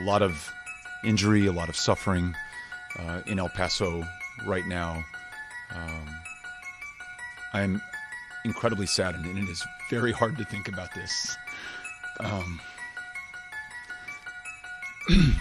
a lot of injury, a lot of suffering uh, in El Paso right now. Um, I'm incredibly saddened, and it is very hard to think about this. Um,